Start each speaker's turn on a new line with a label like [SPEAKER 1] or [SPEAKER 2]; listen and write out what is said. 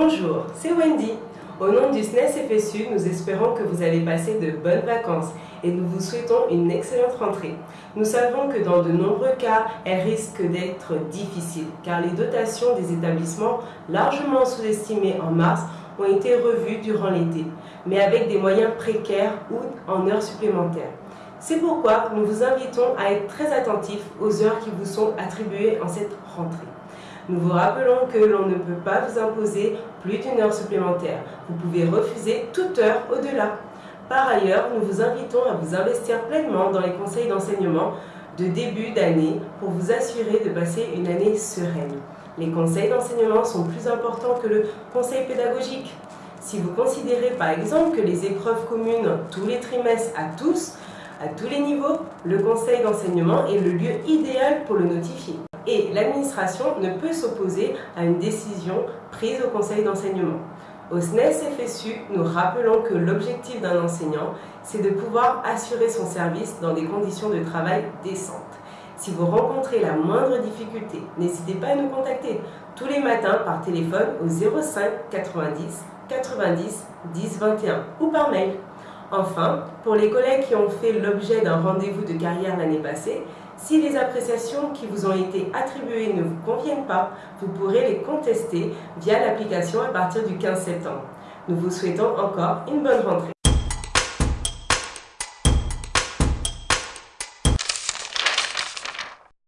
[SPEAKER 1] Bonjour, c'est Wendy. Au nom du SNES FSU, nous espérons que vous avez passé de bonnes vacances et nous vous souhaitons une excellente rentrée. Nous savons que dans de nombreux cas, elle risque d'être difficile car les dotations des établissements, largement sous-estimées en mars, ont été revues durant l'été, mais avec des moyens précaires ou en heures supplémentaires. C'est pourquoi nous vous invitons à être très attentifs aux heures qui vous sont attribuées en cette rentrée. Nous vous rappelons que l'on ne peut pas vous imposer plus d'une heure supplémentaire. Vous pouvez refuser toute heure au-delà. Par ailleurs, nous vous invitons à vous investir pleinement dans les conseils d'enseignement de début d'année pour vous assurer de passer une année sereine. Les conseils d'enseignement sont plus importants que le conseil pédagogique. Si vous considérez par exemple que les épreuves communes tous les trimestres à tous, à tous les niveaux, le conseil d'enseignement est le lieu idéal pour le notifier et l'administration ne peut s'opposer à une décision prise au conseil d'enseignement. Au SNES FSU, nous rappelons que l'objectif d'un enseignant, c'est de pouvoir assurer son service dans des conditions de travail décentes. Si vous rencontrez la moindre difficulté, n'hésitez pas à nous contacter tous les matins par téléphone au 05 90 90 10 21 ou par mail. Enfin, pour les collègues qui ont fait l'objet d'un rendez-vous de carrière l'année passée, si les appréciations qui vous ont été attribuées ne vous conviennent pas, vous pourrez les contester via l'application à partir du 15 septembre. Nous vous souhaitons encore une bonne rentrée.